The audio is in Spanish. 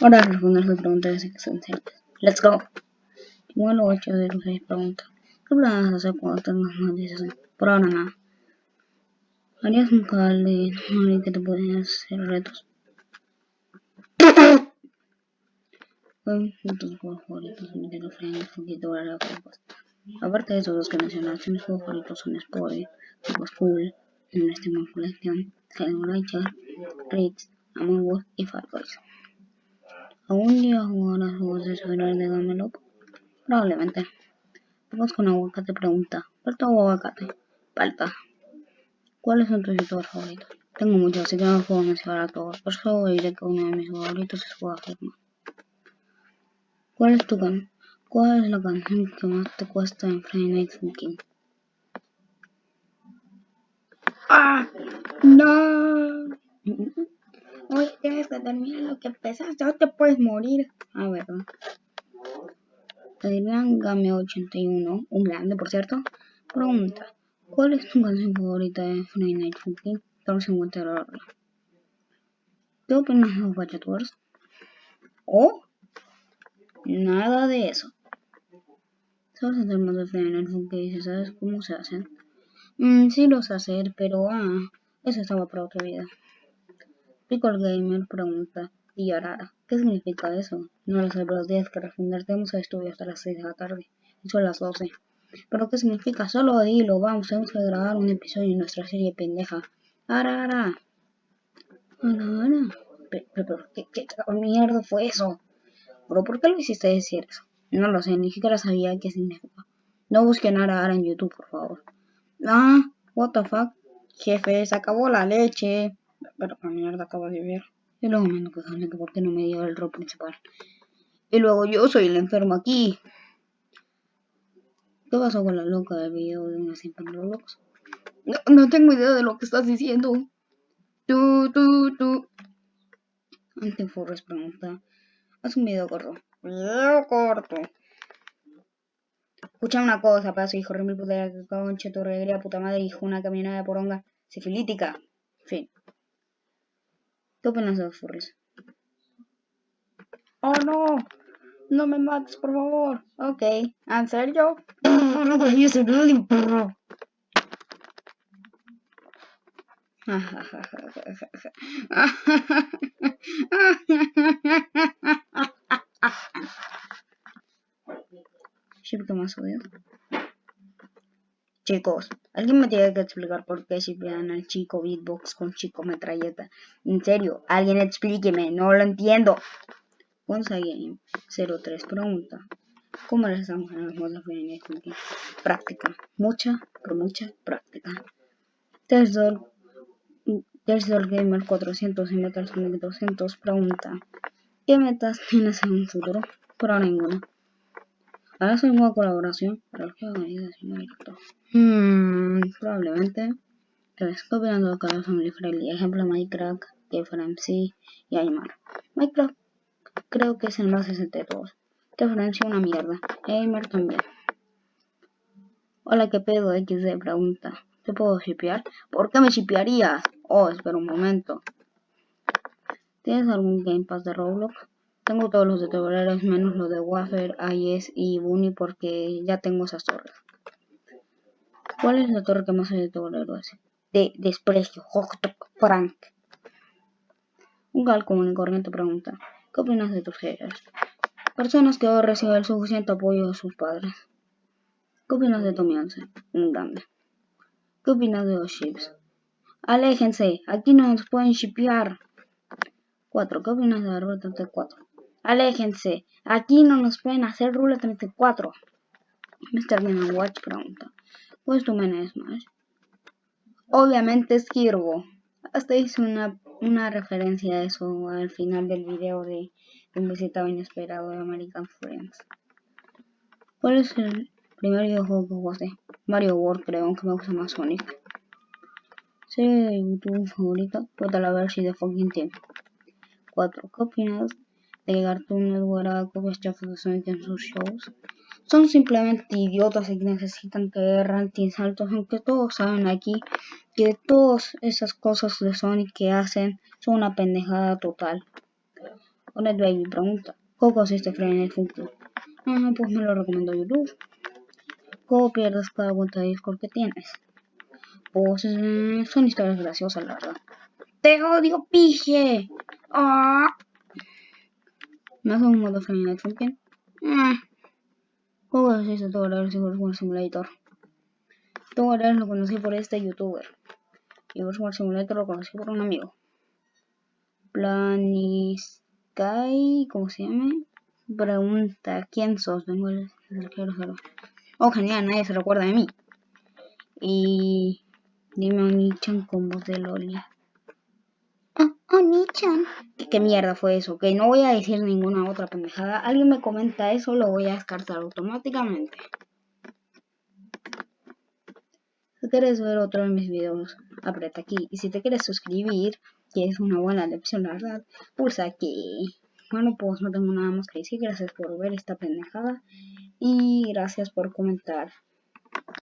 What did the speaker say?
Ahora responder sus preguntas existenciales. Let's go. Igual 8 de los 6 preguntas. ¿Qué planes hacer cuando tengas más de 60? Por ahora nada. ¿Harías un canal de alguien que te puede hacer retos? ¿Cuáles son tus juegos favoritos? Nintendo Friends, Funky Dora, Aparte de esos dos que mencionaste, mis juegos favoritos son Juegos Cool, en este Collection, Halo Ranger, Ritz, Among Us y Far Boys. ¿Algún día jugarás de celular de Gamelop? Probablemente. Vamos con aguacate pregunta. ¿Palta o aguacate? Palta. ¿Cuáles son tus youtubers favoritos? Tengo muchos, así que no puedo mencionar a todos. Por eso diré que uno de mis favoritos es Juega ¿Cuál es tu can ¿Cuál es la canción que más te cuesta en Friday Night Funkin'? ¡Ah! ¡No! Oye, tienes que terminar lo que empezas, ya te puedes morir. A ver. Adrián Game 81, un grande por cierto, pregunta. ¿Cuál es tu canción favorita de Friday Night Funkin'? Todos se encuentran ¿Qué opinas de los Wars? ¿Oh? Nada de eso. ¿Sabes hacer más de Friday Night Funkin'? ¿Sabes cómo se hacen? Mm, sí los hacer, pero ah, eso estaba para otra vida. Pickle Gamer pregunta, y Arara, ¿qué significa eso? No lo sé, pero tienes que responder, tenemos estudio hasta las 6 de la tarde, son las 12. ¿Pero qué significa? Solo dilo, vamos, tenemos que grabar un episodio en nuestra serie pendeja. ¡Ara, ara! ¡Ara, ¿Pero, ¿qué, mierda fue eso? ¿Pero por qué lo hiciste decir eso? No lo sé, ni siquiera sabía qué significa. No busquen ara, ara en YouTube, por favor. Ah, what the fuck. Jefe, se acabó la leche. Pero qué mierda acabo de ver. Y luego me ando que por qué no me dio el rol principal. Y luego yo soy el enfermo aquí. ¿Qué pasó con la loca del video de una simple Roblox? No, no tengo idea de lo que estás diciendo. Tú, tú, tú. Antiforres pregunta. Haz un video corto. Video corto. Escucha una cosa, paso, hijo, remil puta concha, tu regrea, puta madre, hijo, una caminada de poronga, sifilítica. Fin. ¿Qué opinas de los furries? ¡Oh, no! No me mates, por favor. Ok. ¿En serio? Yo soy really perro. ¿Qué más odio? Chicos, alguien me tiene que explicar por qué si vean al chico beatbox con chico metralleta. En serio, alguien explíqueme, no lo entiendo. Game 03 pregunta. ¿Cómo les estamos en los modos de Práctica. Mucha, pero mucha práctica. Tersdor, Gamer 400 y Metal 200 pregunta. ¿Qué metas tienes en un futuro? Ahora ninguna. Ahora soy una colaboración para los que hagan directo. Hmm, probablemente. Pero estoy copiando cada Family Friendly. Ejemplo Minecraft, KFMC y Aymar. Minecraft creo que es el más decente de todos. Una mierda. Gamer también. Hola, ¿qué pedo? XD pregunta. ¿Te puedo shipear? ¿Por qué me shipearías? Oh, espera un momento. ¿Tienes algún Game Pass de Roblox? Tengo todos los de toreros menos los de Wafer, IS y Bunny porque ya tengo esas torres. ¿Cuál es la torre que más hay de toreros? De desprecio. Frank. Un gal común y corriente pregunta. ¿Qué opinas de tus haters? Personas que hoy reciben el suficiente apoyo de sus padres. ¿Qué opinas de Tommy Un grande. ¿Qué opinas de los chips? Aléjense, aquí no nos pueden shipear. 4. ¿Qué opinas de la Rule 34? Aléjense, aquí no nos pueden hacer Rule 34. Mr. Game Watch pregunta. ¿Cuál es tu Smash? Obviamente es Kirbo. Hasta hice una una referencia a eso al final del video de un visitado inesperado de American Friends. ¿Cuál es el primer videojuego que jugaste? Mario World creo, aunque me gusta más Sonic. Serie de YouTube favorita, Total a ver si de fucking team. 4. ¿Qué de que Cartoon Network haga copias en sus shows? Son simplemente idiotas y necesitan que rantings altos, aunque todos saben aquí que todas esas cosas de Sonic que hacen son una pendejada total. Onet Baby pregunta, ¿cómo consiste el Funko? Ah, pues me lo recomiendo YouTube. ¿Cómo pierdes cada cuenta de Discord que tienes? Pues eh, son historias graciosas, la verdad. ¡Te odio, pije! ¡Ah! ¿Me hace un modo Night Funkin'? Eh. ¿Cómo consiste todo el War Simulator? Todo el lo conocí por este youtuber. Y War Simulator lo conocí por un amigo. Planisky, ¿cómo se llama? Pregunta, ¿quién sos? Vengo el. Oh, genial, nadie se recuerda de mí. Y dime Onichan con voz de Loli. Onichan. ¿Qué, ¿Qué mierda fue eso? Que no voy a decir ninguna otra pendejada. Alguien me comenta eso, lo voy a descartar automáticamente. Si quieres ver otro de mis videos, aprieta aquí. Y si te quieres suscribir, que es una buena lección, la verdad, pulsa aquí. Bueno, pues no tengo nada más que decir. Gracias por ver esta pendejada. Y gracias por comentar.